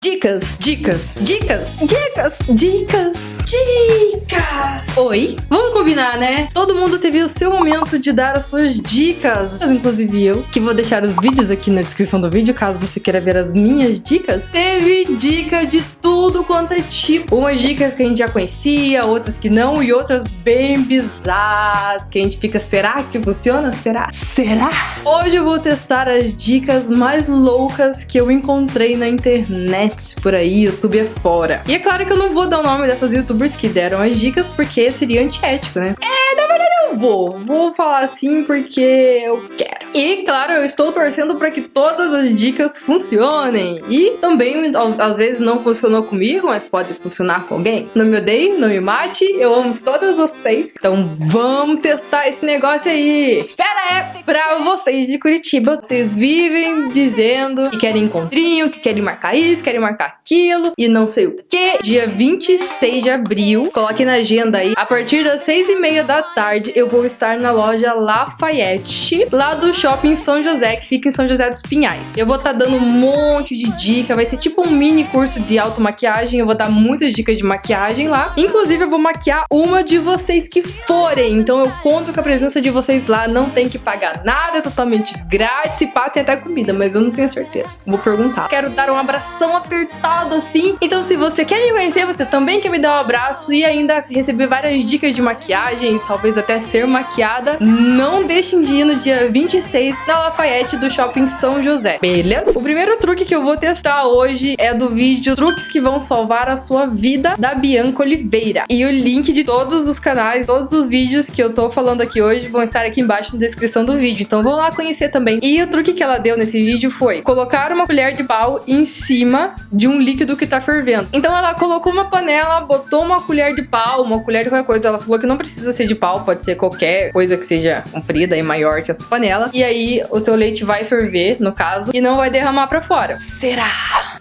Dicas, dicas, dicas, dicas, dicas, dicas. Oi, vamos combinar, né? Todo mundo teve o seu momento de dar as suas dicas, inclusive eu, que vou deixar os vídeos aqui na descrição do vídeo, caso você queira ver as minhas dicas. Teve dica de tudo quanto é tipo. Umas dicas que a gente já conhecia, outras que não, e outras bem bizarras, que a gente fica, será que funciona? Será? Será? Hoje eu vou testar as dicas mais loucas que eu encontrei na internet por aí, YouTube é fora. E é claro que eu não vou dar o nome dessas youtubers que deram as dicas, porque seria antiético, né? É, na verdade eu vou. Vou falar assim porque eu quero. E, claro, eu estou torcendo para que todas as dicas funcionem. E também, às vezes, não funcionou comigo, mas pode funcionar com alguém. Não me odeie, não me mate, eu amo todas vocês. Então vamos testar esse negócio aí. Pera é pra vocês de Curitiba. Vocês vivem dizendo que querem encontrinho, que querem marcar isso, querem marcar aquilo e não sei o que. Dia 26 de abril, coloque na agenda aí. A partir das 6 e meia da tarde, eu vou estar na loja Lafayette, lá do Shopping São José, que fica em São José dos Pinhais. Eu vou estar tá dando um monte de dica, vai ser tipo um mini curso de automaquiagem, eu vou dar muitas dicas de maquiagem lá. Inclusive, eu vou maquiar uma de vocês que forem, então eu conto com a presença de vocês lá, não tem que pagar nada, é totalmente grátis, e pá, tem até comida, mas eu não tenho certeza. Vou perguntar. Quero dar um abração apertado assim, então se você quer me conhecer, você também quer me dar um abraço e ainda receber várias dicas de maquiagem e talvez até ser maquiada, não deixem de ir no dia 26 2006 na Lafayette do Shopping São José. Beleza? O primeiro truque que eu vou testar hoje é do vídeo Truques que vão salvar a sua vida da Bianca Oliveira. E o link de todos os canais, todos os vídeos que eu tô falando aqui hoje vão estar aqui embaixo na descrição do vídeo. Então vão lá conhecer também. E o truque que ela deu nesse vídeo foi colocar uma colher de pau em cima de um líquido que tá fervendo. Então ela colocou uma panela, botou uma colher de pau, uma colher de qualquer coisa. Ela falou que não precisa ser de pau, pode ser qualquer coisa que seja comprida e maior que essa panela e aí o teu leite vai ferver, no caso, e não vai derramar para fora. Será?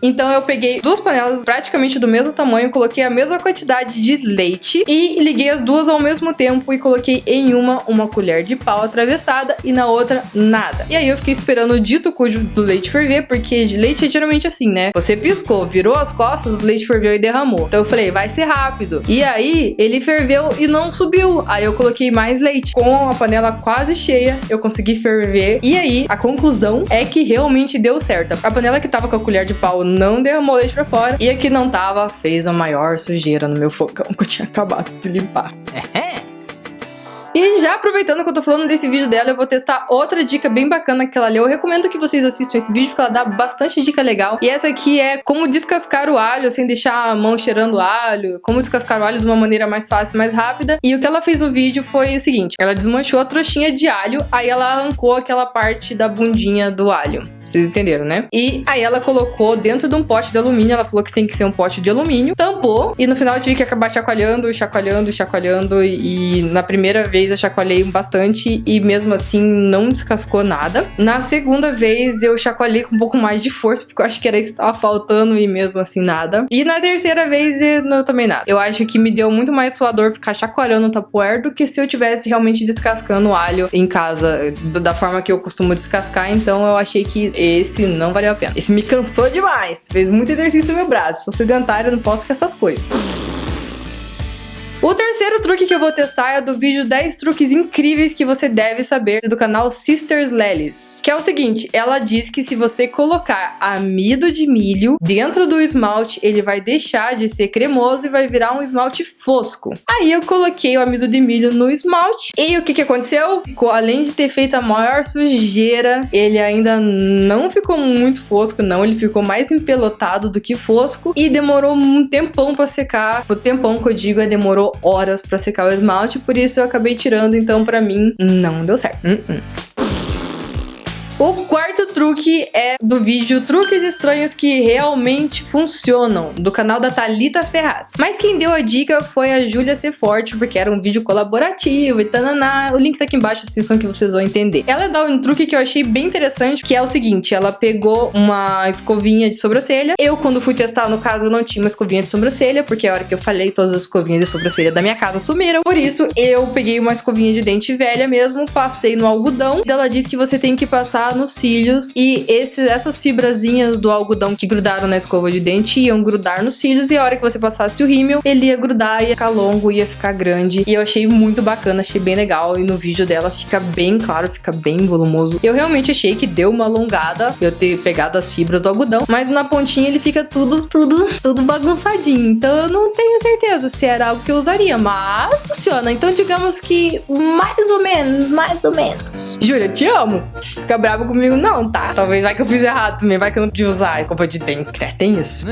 Então eu peguei duas panelas praticamente do mesmo tamanho, coloquei a mesma quantidade de leite e liguei as duas ao mesmo tempo e coloquei em uma uma colher de pau atravessada e na outra nada. E aí eu fiquei esperando o dito cujo do leite ferver, porque de leite é geralmente assim, né? Você piscou, virou as costas, o leite ferveu e derramou. Então eu falei, vai ser rápido. E aí ele ferveu e não subiu. Aí eu coloquei mais leite. Com a panela quase cheia, eu consegui ferver. E aí a conclusão é que realmente deu certo. A panela que tava com a colher de pau não derramou leite pra fora. E a que não tava fez a maior sujeira no meu fogão que eu tinha acabado de limpar. E já aproveitando que eu tô falando desse vídeo dela, eu vou testar outra dica bem bacana que ela leu. Eu recomendo que vocês assistam esse vídeo, porque ela dá bastante dica legal. E essa aqui é como descascar o alho sem deixar a mão cheirando alho, como descascar o alho de uma maneira mais fácil, mais rápida. E o que ela fez no vídeo foi o seguinte, ela desmanchou a trouxinha de alho, aí ela arrancou aquela parte da bundinha do alho. Vocês entenderam, né? E aí ela colocou dentro de um pote de alumínio, ela falou que tem que ser um pote de alumínio, tampou, e no final eu tive que acabar chacoalhando, chacoalhando, chacoalhando, e, na primeira vez eu chacoalhei bastante e mesmo assim não descascou nada. Na segunda vez eu chacoalhei com um pouco mais de força, porque eu acho que era isso que tava faltando e mesmo assim nada. E na terceira vez eu também nada. Eu acho que me deu muito mais suador ficar chacoalhando o tapoer do que se eu tivesse realmente descascando o alho em casa, da forma que eu costumo descascar, então eu achei que esse não valeu a pena. Esse me cansou demais, fez muito exercício no meu braço. Sou sedentária, não posso com essas coisas. O terceiro truque que eu vou testar é do vídeo 10 truques incríveis que você deve saber do canal Sisters Lelies. Que é o seguinte, ela diz que se você colocar amido de milho dentro do esmalte, ele vai deixar de ser cremoso e vai virar um esmalte fosco. Aí eu coloquei o amido de milho no esmalte e o que que aconteceu? Ficou, além de ter feito a maior sujeira, ele ainda não ficou muito fosco, não. Ele ficou mais empelotado do que fosco e demorou um tempão pra secar. O tempão que eu digo é demorou horas para secar o esmalte, por isso eu acabei tirando, então para mim não deu certo. Uh -uh. O quarto truque é do vídeo Truques Estranhos que Realmente Funcionam, do canal da Thalita Ferraz. Mas quem deu a dica foi a Júlia C. Forte, porque era um vídeo colaborativo e tananá. O link tá aqui embaixo, assistam que vocês vão entender. Ela dá um truque que eu achei bem interessante, que é o seguinte, ela pegou uma escovinha de sobrancelha. Eu, quando fui testar, no caso, não tinha uma escovinha de sobrancelha, porque a hora que eu falei, todas as escovinhas de sobrancelha da minha casa sumiram. Por isso, eu peguei uma escovinha de dente velha mesmo, passei no algodão. E ela disse que você tem que passar grudar nos cílios e esse, essas fibrazinhas do algodão que grudaram na escova de dente iam grudar nos cílios e a hora que você passasse o rímel, ele ia grudar, ia ficar longo, ia ficar grande. E eu achei muito bacana, achei bem legal. E no vídeo dela fica bem claro, fica bem volumoso. Eu realmente achei que deu uma alongada eu ter pegado as fibras do algodão, mas na pontinha ele fica tudo, tudo, tudo bagunçadinho. Então eu não tenho certeza se era algo que eu usaria, mas funciona. Então digamos que mais ou menos, mais ou menos. Júlia, te amo. Fica bravo comigo não, tá? Talvez vai que eu fiz errado também, vai que eu não podia usar escova de dente. É, tem isso.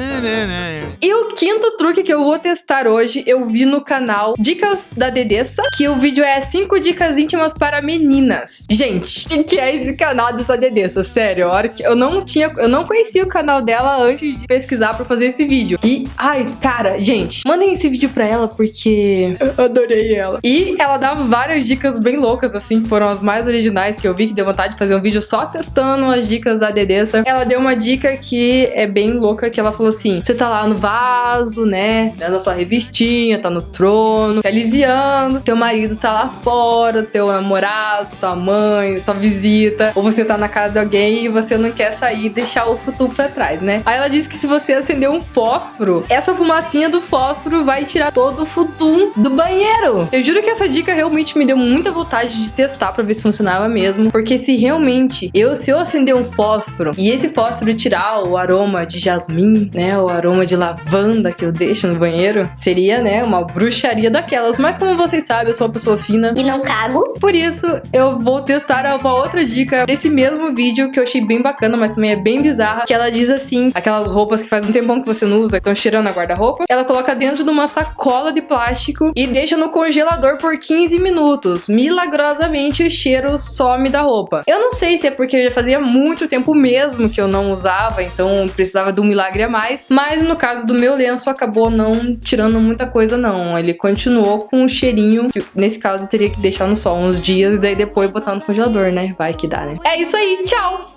e o quinto truque que eu vou testar hoje, eu vi no canal Dicas da Dedessa, que o vídeo é 5 dicas íntimas para meninas. Gente, o que, que, é esse canal dessa Dedessa? Sério, hora que eu não tinha, eu não conhecia o canal dela antes de pesquisar para fazer esse vídeo. E, ai, cara, gente, mandem esse vídeo pra ela porque eu adorei ela. E ela dá várias dicas bem loucas, assim, que foram as mais originais que eu vi, que deu vontade de fazer um vídeo só testando as dicas da Dedessa. Ela deu uma dica que é bem louca, que ela falou assim, você tá lá no vaso, né, na sua revistinha, tá no trono, se aliviando, teu marido tá lá fora, teu namorado, tua mãe, tua visita, ou você tá na casa de alguém e você não quer sair e deixar o futuro pra trás, né? Aí ela disse que se você acender um fósforo, essa fumacinha do fósforo vai tirar todo o futum do banheiro. Eu juro que essa dica realmente me deu muita vontade de testar pra ver se funcionava mesmo, porque se realmente eu, se eu acender um fósforo e esse fósforo tirar o aroma de jasmim, né, o aroma de lavanda que eu deixo no banheiro, seria, né, uma bruxaria daquelas. Mas como vocês sabem, eu sou uma pessoa fina. E não cago. Por isso, eu vou testar uma outra dica desse mesmo vídeo que eu achei bem bacana, mas também é bem bizarra. Que ela diz assim: aquelas roupas que faz um tempão que você não usa, que estão cheirando a guarda-roupa. Ela coloca dentro de uma sacola de plástico e deixa no congelador por 15 minutos. Milagrosamente, o cheiro some da roupa. Eu não sei se é porque já fazia muito tempo mesmo que eu não usava, então precisava de um milagre a mais. Mas no caso do meu lenço, acabou não tirando muita coisa, não. Ele continuou com um cheirinho. Que, nesse caso, teria que deixar no sol uns dias e daí depois botar no congelador, né? Vai que dá, né? É isso aí, tchau!